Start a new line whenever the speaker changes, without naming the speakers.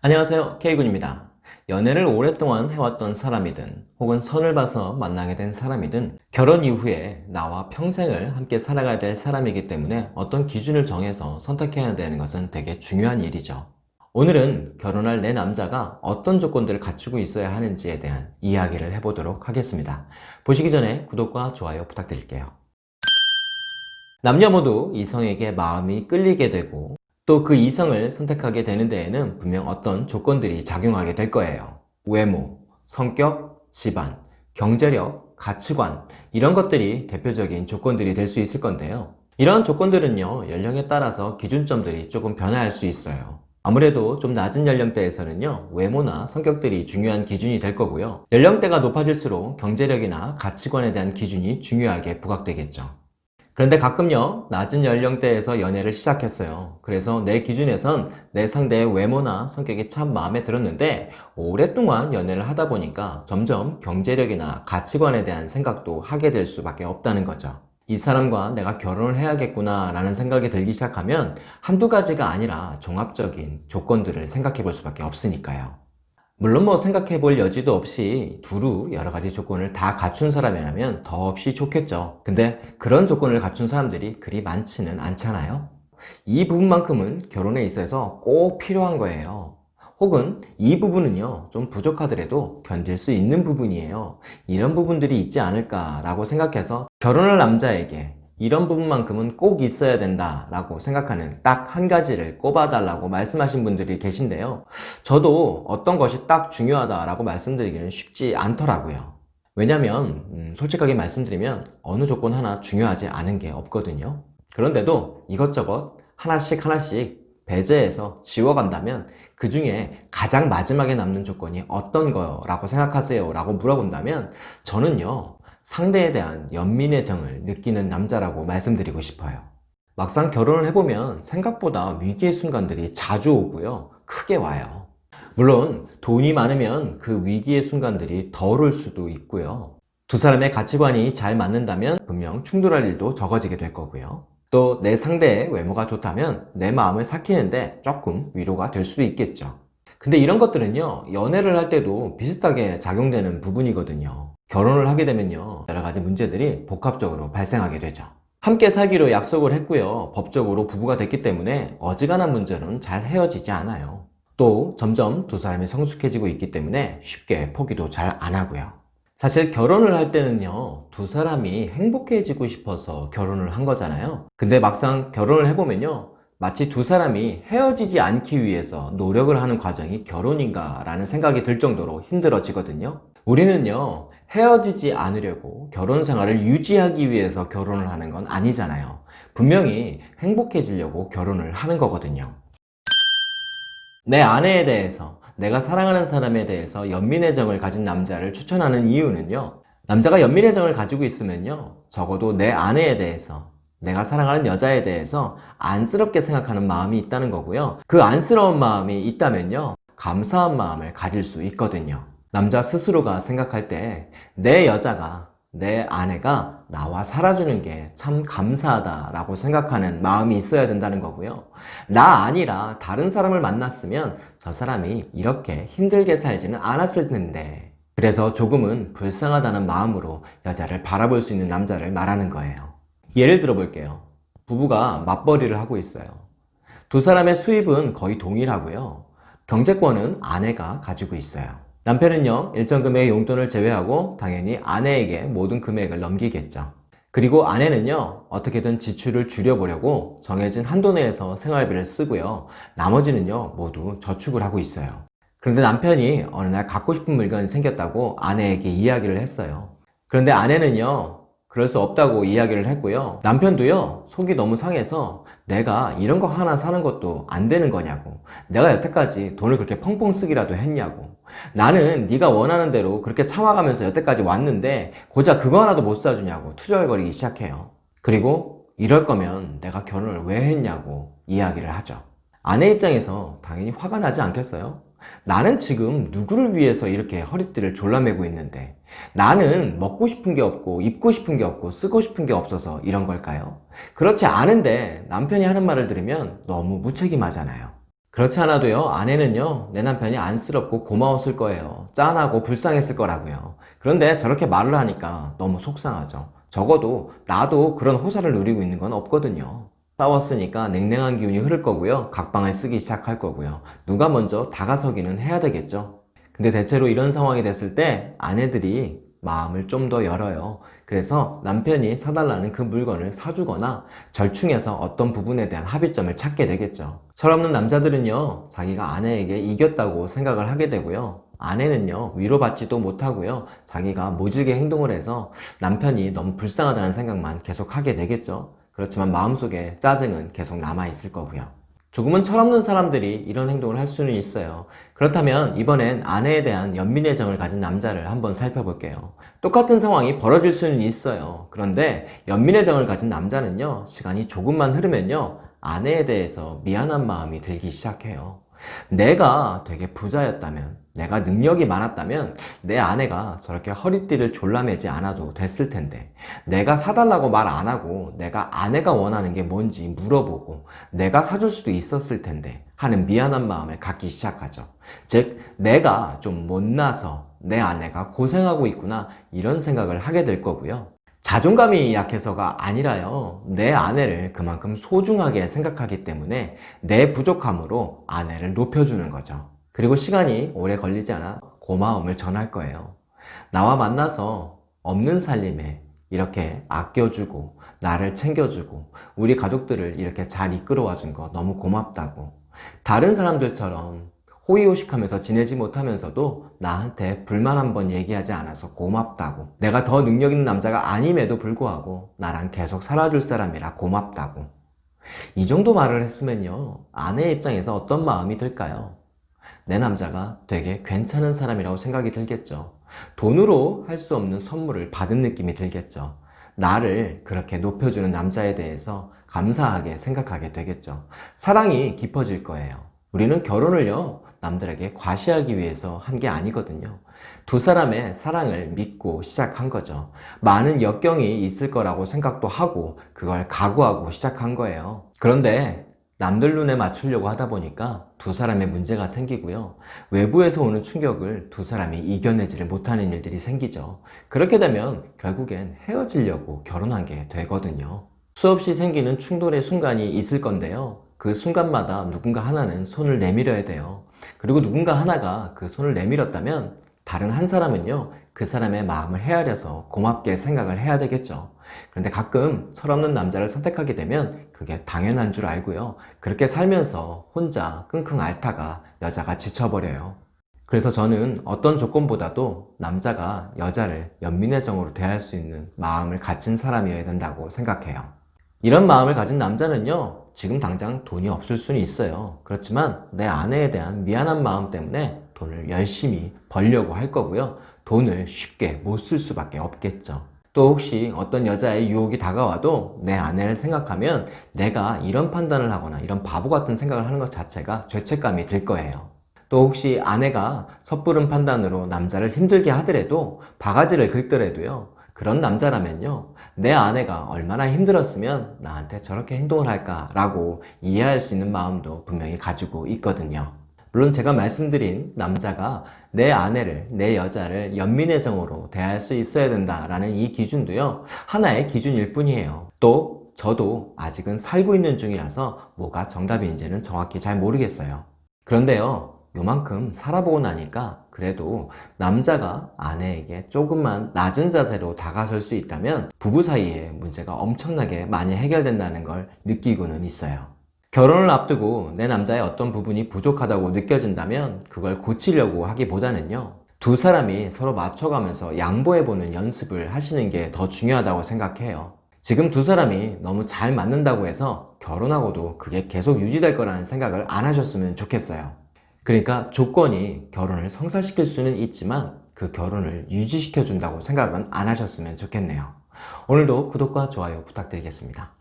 안녕하세요. K군입니다. 연애를 오랫동안 해왔던 사람이든 혹은 선을 봐서 만나게 된 사람이든 결혼 이후에 나와 평생을 함께 살아가야 될 사람이기 때문에 어떤 기준을 정해서 선택해야 되는 것은 되게 중요한 일이죠. 오늘은 결혼할 내 남자가 어떤 조건들을 갖추고 있어야 하는지에 대한 이야기를 해보도록 하겠습니다. 보시기 전에 구독과 좋아요 부탁드릴게요. 남녀 모두 이성에게 마음이 끌리게 되고 또 그 이성을 선택하게 되는 데에는 분명 어떤 조건들이 작용하게 될 거예요. 외모, 성격, 집안, 경제력, 가치관 이런 것들이 대표적인 조건들이 될 수 있을 건데요. 이러한 조건들은요 연령에 따라서 기준점들이 조금 변화할 수 있어요. 아무래도 좀 낮은 연령대에서는요 외모나 성격들이 중요한 기준이 될 거고요 연령대가 높아질수록 경제력이나 가치관에 대한 기준이 중요하게 부각되겠죠 그런데 가끔요 낮은 연령대에서 연애를 시작했어요. 그래서 내 기준에선 내 상대의 외모나 성격이 참 마음에 들었는데 오랫동안 연애를 하다 보니까 점점 경제력이나 가치관에 대한 생각도 하게 될 수밖에 없다는 거죠. 이 사람과 내가 결혼을 해야겠구나 라는 생각이 들기 시작하면 한두 가지가 아니라 종합적인 조건들을 생각해 볼 수밖에 없으니까요 물론 뭐 생각해 볼 여지도 없이 두루 여러 가지 조건을 다 갖춘 사람이라면 더없이 좋겠죠. 근데 그런 조건을 갖춘 사람들이 그리 많지는 않잖아요. 이 부분만큼은 결혼에 있어서 꼭 필요한 거예요. 혹은 이 부분은요 좀 부족하더라도 견딜 수 있는 부분이에요. 이런 부분들이 있지 않을까 라고 생각해서 결혼할 남자에게 이런 부분만큼은 꼭 있어야 된다 라고 생각하는 딱 한 가지를 꼽아 달라고 말씀하신 분들이 계신데요. 저도 어떤 것이 딱 중요하다 라고 말씀드리기는 쉽지 않더라고요. 왜냐면 음, 솔직하게 말씀드리면 어느 조건 하나 중요하지 않은 게 없거든요. 그런데도 이것저것 하나씩 하나씩 배제해서 지워간다면 그 중에 가장 마지막에 남는 조건이 어떤 거라고 생각하세요? 라고 물어본다면 저는요 상대에 대한 연민의 정을 느끼는 남자라고 말씀드리고 싶어요. 막상 결혼을 해보면 생각보다 위기의 순간들이 자주 오고요. 크게 와요. 물론 돈이 많으면 그 위기의 순간들이 덜 올 수도 있고요. 두 사람의 가치관이 잘 맞는다면 분명 충돌할 일도 적어지게 될 거고요. 또 내 상대의 외모가 좋다면 내 마음을 삭히는데 조금 위로가 될 수도 있겠죠. 근데 이런 것들은요 연애를 할 때도 비슷하게 작용되는 부분이거든요 결혼을 하게 되면요 여러 가지 문제들이 복합적으로 발생하게 되죠. 함께 살기로 약속을 했고요 법적으로 부부가 됐기 때문에 어지간한 문제는 잘 헤어지지 않아요. 또 점점 두 사람이 성숙해지고 있기 때문에 쉽게 포기도 잘 안 하고요. 사실 결혼을 할 때는요 두 사람이 행복해지고 싶어서 결혼을 한 거잖아요. 근데 막상 결혼을 해보면요 마치 두 사람이 헤어지지 않기 위해서 노력을 하는 과정이 결혼인가 라는 생각이 들 정도로 힘들어지거든요. 우리는요 헤어지지 않으려고 결혼 생활을 유지하기 위해서 결혼을 하는 건 아니잖아요. 분명히 행복해지려고 결혼을 하는 거거든요. 내 아내에 대해서 내가 사랑하는 사람에 대해서 연민의 정을 가진 남자를 추천하는 이유는요 남자가 연민의 정을 가지고 있으면요 적어도 내 아내에 대해서 내가 사랑하는 여자에 대해서 안쓰럽게 생각하는 마음이 있다는 거고요. 그 안쓰러운 마음이 있다면요 감사한 마음을 가질 수 있거든요 남자 스스로가 생각할 때 내 여자가 내 아내가 나와 살아주는 게 참 감사하다 라고 생각하는 마음이 있어야 된다는 거고요. 나 아니라 다른 사람을 만났으면 저 사람이 이렇게 힘들게 살지는 않았을 텐데. 그래서 조금은 불쌍하다는 마음으로 여자를 바라볼 수 있는 남자를 말하는 거예요. 예를 들어 볼게요. 부부가 맞벌이를 하고 있어요. 두 사람의 수입은 거의 동일하고요. 경제권은 아내가 가지고 있어요 남편은요 일정 금액의 용돈을 제외하고 당연히 아내에게 모든 금액을 넘기겠죠. 그리고 아내는요 어떻게든 지출을 줄여보려고 정해진 한도 내에서 생활비를 쓰고요. 나머지는요 모두 저축을 하고 있어요. 그런데 남편이 어느 날 갖고 싶은 물건이 생겼다고 아내에게 이야기를 했어요. 그런데 아내는요 그럴 수 없다고 이야기를 했고요. 남편도요 속이 너무 상해서 내가 이런 거 하나 사는 것도 안 되는 거냐고. 내가 여태까지 돈을 그렇게 펑펑 쓰기라도 했냐고. 나는 네가 원하는 대로 그렇게 참아가면서 여태까지 왔는데 고작 그거 하나도 못 사주냐고 투절거리기 시작해요. 그리고 이럴 거면 내가 결혼을 왜 했냐고 이야기를 하죠. 아내 입장에서 당연히 화가 나지 않겠어요? 나는 지금 누구를 위해서 이렇게 허리띠를 졸라매고 있는데 나는 먹고 싶은 게 없고 입고 싶은 게 없고 쓰고 싶은 게 없어서 이런 걸까요? 그렇지 않은데 남편이 하는 말을 들으면 너무 무책임하잖아요 그렇지 않아도요, 아내는요, 내 남편이 안쓰럽고 고마웠을 거예요. 짠하고 불쌍했을 거라고요. 그런데 저렇게 말을 하니까 너무 속상하죠. 적어도 나도 그런 호사를 누리고 있는 건 없거든요. 싸웠으니까 냉랭한 기운이 흐를 거고요. 각방을 쓰기 시작할 거고요. 누가 먼저 다가서기는 해야 되겠죠. 근데 대체로 이런 상황이 됐을 때 아내들이 마음을 좀 더 열어요. 그래서 남편이 사달라는 그 물건을 사주거나 절충해서 어떤 부분에 대한 합의점을 찾게 되겠죠. 철없는 남자들은요, 자기가 아내에게 이겼다고 생각을 하게 되고요. 아내는요, 위로받지도 못하고요. 자기가 모질게 행동을 해서 남편이 너무 불쌍하다는 생각만 계속 하게 되겠죠. 그렇지만 마음속에 짜증은 계속 남아있을 거고요. 조금은 철없는 사람들이 이런 행동을 할 수는 있어요. 그렇다면 이번엔 아내에 대한 연민의 정을 가진 남자를 한번 살펴볼게요. 똑같은 상황이 벌어질 수는 있어요. 그런데 연민의 정을 가진 남자는요, 시간이 조금만 흐르면요, 아내에 대해서 미안한 마음이 들기 시작해요. 내가 되게 부자였다면, 내가 능력이 많았다면 내 아내가 저렇게 허리띠를 졸라매지 않아도 됐을 텐데 내가 사달라고 말 안 하고 내가 아내가 원하는 게 뭔지 물어보고 내가 사줄 수도 있었을 텐데 하는 미안한 마음을 갖기 시작하죠. 즉 내가 좀 못나서 내 아내가 고생하고 있구나 이런 생각을 하게 될 거고요. 자존감이 약해서가 아니라요. 내 아내를 그만큼 소중하게 생각하기 때문에 내 부족함으로 아내를 높여주는 거죠. 그리고 시간이 오래 걸리지 않아 고마움을 전할 거예요. 나와 만나서 없는 살림에 이렇게 아껴주고 나를 챙겨주고 우리 가족들을 이렇게 잘 이끌어와 준 거 너무 고맙다고 다른 사람들처럼 호의호식하면서 지내지 못하면서도 나한테 불만 한 번 얘기하지 않아서 고맙다고. 내가 더 능력 있는 남자가 아님에도 불구하고 나랑 계속 살아줄 사람이라 고맙다고. 이 정도 말을 했으면요 아내 입장에서 어떤 마음이 들까요? 내 남자가 되게 괜찮은 사람이라고 생각이 들겠죠. 돈으로 할 수 없는 선물을 받은 느낌이 들겠죠. 나를 그렇게 높여주는 남자에 대해서 감사하게 생각하게 되겠죠. 사랑이 깊어질 거예요 우리는 결혼을요 남들에게 과시하기 위해서 한 게 아니거든요. 두 사람의 사랑을 믿고 시작한 거죠. 많은 역경이 있을 거라고 생각도 하고 그걸 각오하고 시작한 거예요. 그런데 남들 눈에 맞추려고 하다 보니까 두 사람의 문제가 생기고요. 외부에서 오는 충격을 두 사람이 이겨내지를 못하는 일들이 생기죠. 그렇게 되면 결국엔 헤어지려고 결혼한 게 되거든요. 수없이 생기는 충돌의 순간이 있을 건데요 그 순간마다 누군가 하나는 손을 내밀어야 돼요. 그리고 누군가 하나가 그 손을 내밀었다면 다른 한 사람은요 그 사람의 마음을 헤아려서 고맙게 생각을 해야 되겠죠. 그런데 가끔 철없는 남자를 선택하게 되면 그게 당연한 줄 알고요. 그렇게 살면서 혼자 끙끙 앓다가 여자가 지쳐버려요. 그래서 저는 어떤 조건보다도 남자가 여자를 연민의 정으로 대할 수 있는 마음을 가진 사람이어야 된다고 생각해요. 이런 마음을 가진 남자는요 지금 당장 돈이 없을 수는 있어요. 그렇지만 내 아내에 대한 미안한 마음 때문에 돈을 열심히 벌려고 할 거고요. 돈을 쉽게 못 쓸 수밖에 없겠죠. 또 혹시 어떤 여자의 유혹이 다가와도 내 아내를 생각하면 내가 이런 판단을 하거나 이런 바보 같은 생각을 하는 것 자체가 죄책감이 들 거예요. 또 혹시 아내가 섣부른 판단으로 남자를 힘들게 하더라도 바가지를 긁더라도요 그런 남자라면요 내 아내가 얼마나 힘들었으면 나한테 저렇게 행동을 할까 라고 이해할 수 있는 마음도 분명히 가지고 있거든요. 물론 제가 말씀드린 남자가 내 아내를, 내 여자를 연민의 정으로 대할 수 있어야 된다라는 이 기준도요 하나의 기준일 뿐이에요. 또 저도 아직은 살고 있는 중이라서 뭐가 정답인지는 정확히 잘 모르겠어요. 그런데요 요만큼 살아보고 나니까 그래도 남자가 아내에게 조금만 낮은 자세로 다가설 수 있다면 부부 사이에 문제가 엄청나게 많이 해결된다는 걸 느끼고는 있어요. 결혼을 앞두고 내 남자의 어떤 부분이 부족하다고 느껴진다면 그걸 고치려고 하기보다는요 두 사람이 서로 맞춰가면서 양보해보는 연습을 하시는 게 더 중요하다고 생각해요. 지금 두 사람이 너무 잘 맞는다고 해서 결혼하고도 그게 계속 유지될 거라는 생각을 안 하셨으면 좋겠어요 그러니까 조건이 결혼을 성사시킬 수는 있지만 그 결혼을 유지시켜 준다고 생각은 안 하셨으면 좋겠네요. 오늘도 구독과 좋아요 부탁드리겠습니다